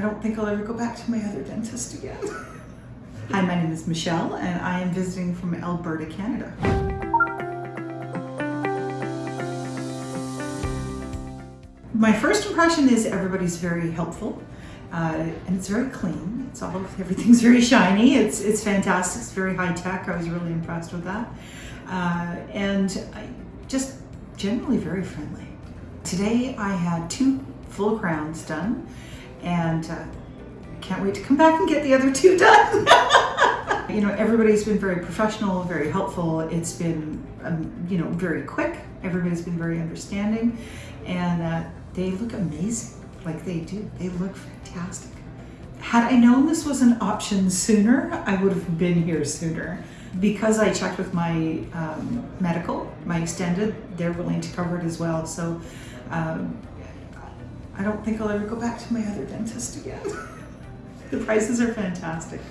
I don't think I'll ever go back to my other dentist again. Hi, my name is Michelle and I am visiting from Alberta, Canada. My first impression is everybody's very helpful uh, and it's very clean. It's all everything's very shiny. It's it's fantastic. It's very high tech. I was really impressed with that, uh, and I, just generally very friendly. Today I had two full crowns done, and uh, can't wait to come back and get the other two done. you know, everybody's been very professional, very helpful. It's been um, you know very quick. Everybody's been very understanding, and uh, they look amazing. Like they do. They look fantastic. Had I known this was an option sooner, I would have been here sooner. Because I checked with my um, medical, my extended, they're willing to cover it as well. So um, I don't think I'll ever go back to my other dentist again. the prices are fantastic.